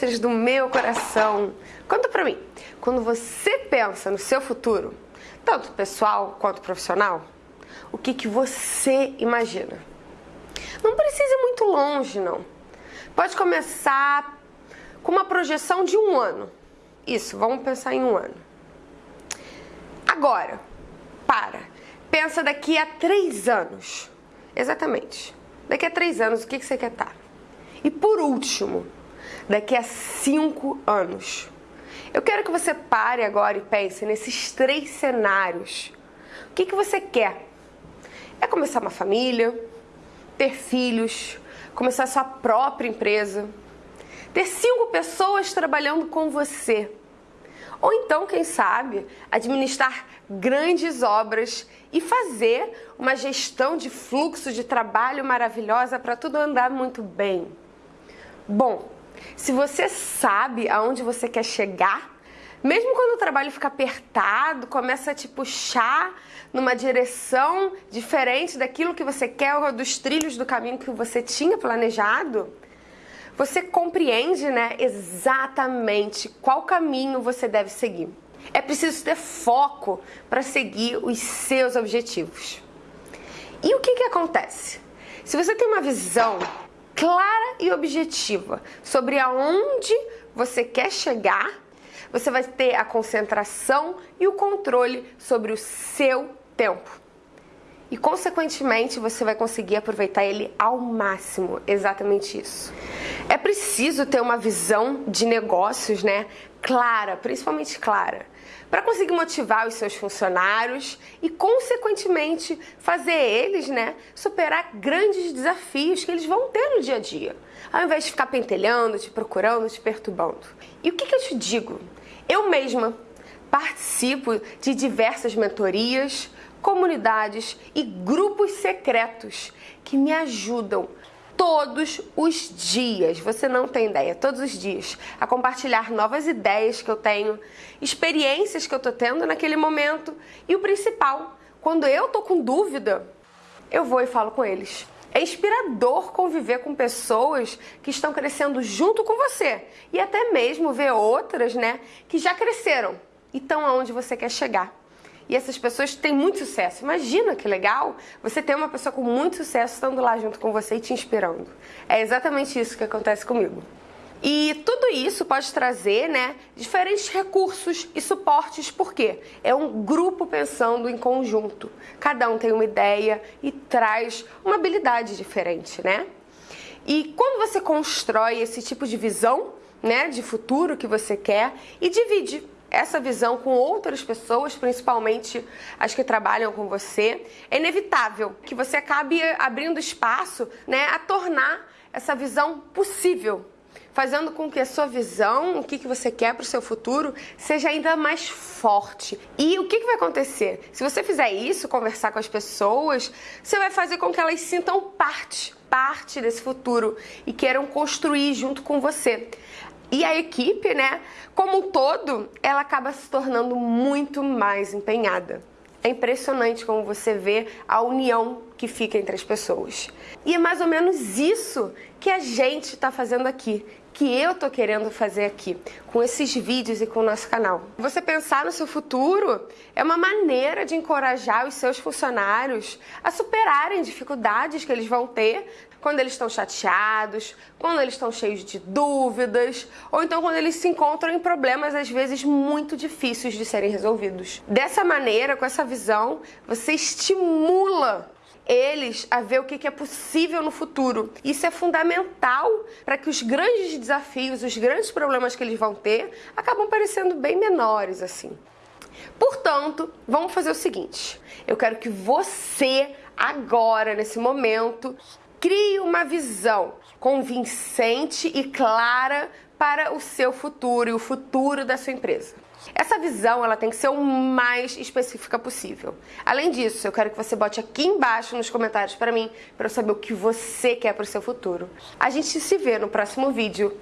Do meu coração, conta pra mim, quando você pensa no seu futuro, tanto pessoal quanto profissional, o que, que você imagina? Não precisa ir muito longe, não. Pode começar com uma projeção de um ano. Isso, vamos pensar em um ano. Agora, para. Pensa daqui a três anos. Exatamente. Daqui a três anos, o que, que você quer estar? Tá? E por último, daqui a cinco anos. Eu quero que você pare agora e pense nesses três cenários. O que, que você quer? É começar uma família, ter filhos, começar sua própria empresa, ter cinco pessoas trabalhando com você. Ou então, quem sabe, administrar grandes obras e fazer uma gestão de fluxo de trabalho maravilhosa para tudo andar muito bem. Bom, se você sabe aonde você quer chegar, mesmo quando o trabalho fica apertado, começa a te puxar numa direção diferente daquilo que você quer ou dos trilhos do caminho que você tinha planejado, você compreende, né, exatamente qual caminho você deve seguir. É preciso ter foco para seguir os seus objetivos. E o que, que acontece? Se você tem uma visão clara e objetiva sobre aonde você quer chegar, você vai ter a concentração e o controle sobre o seu tempo. E, consequentemente, você vai conseguir aproveitar ele ao máximo. Exatamente isso. Preciso ter uma visão de negócios, né? Clara, principalmente clara, para conseguir motivar os seus funcionários e, consequentemente, fazer eles, né, superar grandes desafios que eles vão ter no dia a dia, ao invés de ficar pentelhando, te procurando, te perturbando. E o que, que eu te digo? Eu mesma participo de diversas mentorias, comunidades e grupos secretos que me ajudam todos os dias, você não tem ideia, todos os dias, a compartilhar novas ideias que eu tenho, experiências que eu tô tendo naquele momento. E o principal, quando eu tô com dúvida, eu vou e falo com eles. É inspirador conviver com pessoas que estão crescendo junto com você. E até mesmo ver outras, né, que já cresceram e estão aonde você quer chegar e essas pessoas têm muito sucesso. Imagina que legal você ter uma pessoa com muito sucesso estando lá junto com você e te inspirando. É exatamente isso que acontece comigo. E tudo isso pode trazer né, diferentes recursos e suportes, porque é um grupo pensando em conjunto. Cada um tem uma ideia e traz uma habilidade diferente, né? E quando você constrói esse tipo de visão né, de futuro que você quer e divide essa visão com outras pessoas, principalmente as que trabalham com você, é inevitável que você acabe abrindo espaço né, a tornar essa visão possível, fazendo com que a sua visão, o que, que você quer para o seu futuro, seja ainda mais forte. E o que, que vai acontecer? Se você fizer isso, conversar com as pessoas, você vai fazer com que elas sintam parte, parte desse futuro e queiram construir junto com você. E a equipe, né, como um todo, ela acaba se tornando muito mais empenhada. É impressionante como você vê a união que fica entre as pessoas. E é mais ou menos isso que a gente está fazendo aqui, que eu tô querendo fazer aqui, com esses vídeos e com o nosso canal. Você pensar no seu futuro é uma maneira de encorajar os seus funcionários a superarem dificuldades que eles vão ter quando eles estão chateados, quando eles estão cheios de dúvidas, ou então quando eles se encontram em problemas às vezes muito difíceis de serem resolvidos. Dessa maneira, com essa visão, você estimula eles a ver o que é possível no futuro. Isso é fundamental para que os grandes desafios, os grandes problemas que eles vão ter, acabam parecendo bem menores assim. Portanto, vamos fazer o seguinte: eu quero que você, agora, nesse momento, Crie uma visão convincente e clara para o seu futuro e o futuro da sua empresa. Essa visão ela tem que ser o mais específica possível. Além disso, eu quero que você bote aqui embaixo nos comentários para mim para eu saber o que você quer para o seu futuro. A gente se vê no próximo vídeo.